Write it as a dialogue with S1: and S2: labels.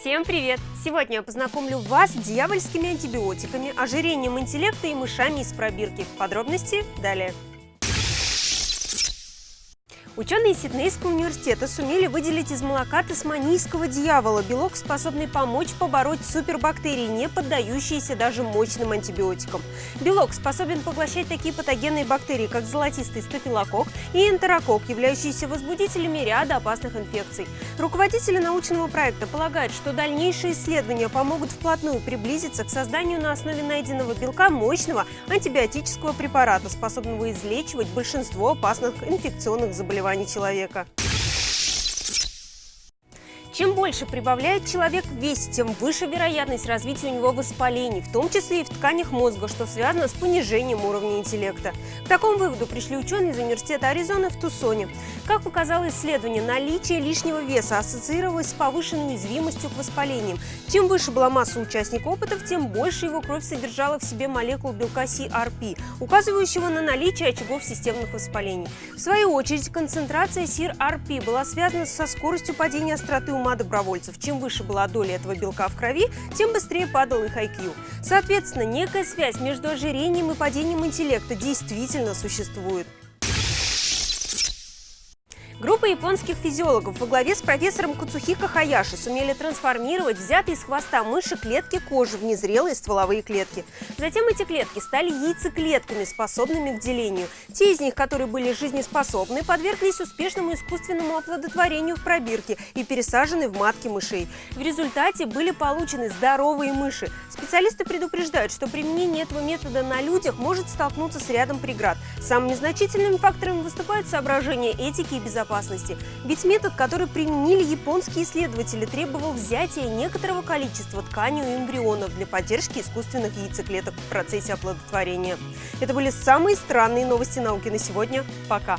S1: Всем привет! Сегодня я познакомлю вас с дьявольскими антибиотиками, ожирением интеллекта и мышами из пробирки. Подробности далее. Ученые Сиднейского университета сумели выделить из молока тасманийского дьявола белок, способный помочь побороть супербактерии, не поддающиеся даже мощным антибиотикам. Белок способен поглощать такие патогенные бактерии, как золотистый стафилококк и энтерококк, являющиеся возбудителями ряда опасных инфекций. Руководители научного проекта полагают, что дальнейшие исследования помогут вплотную приблизиться к созданию на основе найденного белка мощного антибиотического препарата, способного излечивать большинство опасных инфекционных заболеваний заболеваний человека. Чем больше прибавляет человек в весе, тем выше вероятность развития у него воспалений, в том числе и в тканях мозга, что связано с понижением уровня интеллекта. К такому выводу пришли ученые из Университета Аризоны в Тусоне. Как показало исследование, наличие лишнего веса ассоциировалось с повышенной уязвимостью к воспалениям. Чем выше была масса участника опытов, тем больше его кровь содержала в себе молекул белка CRP, указывающего на наличие очагов системных воспалений. В свою очередь, концентрация CRP была связана со скоростью падения остроты ума добровольцев. Чем выше была доля этого белка в крови, тем быстрее падал их IQ. Соответственно, некая связь между ожирением и падением интеллекта действительно существует. Группа японских физиологов во главе с профессором Куцухико Хаяши сумели трансформировать взятые из хвоста мыши клетки кожи в незрелые стволовые клетки. Затем эти клетки стали яйцеклетками, способными к делению. Те из них, которые были жизнеспособны, подверглись успешному искусственному оплодотворению в пробирке и пересажены в матки мышей. В результате были получены здоровые мыши. Специалисты предупреждают, что применение этого метода на людях может столкнуться с рядом преград. Самыми значительными факторами выступают соображения этики и безопасности безопасности. Ведь метод, который применили японские исследователи, требовал взятия некоторого количества ткани у эмбрионов для поддержки искусственных яйцеклеток в процессе оплодотворения. Это были самые странные новости науки на сегодня. Пока!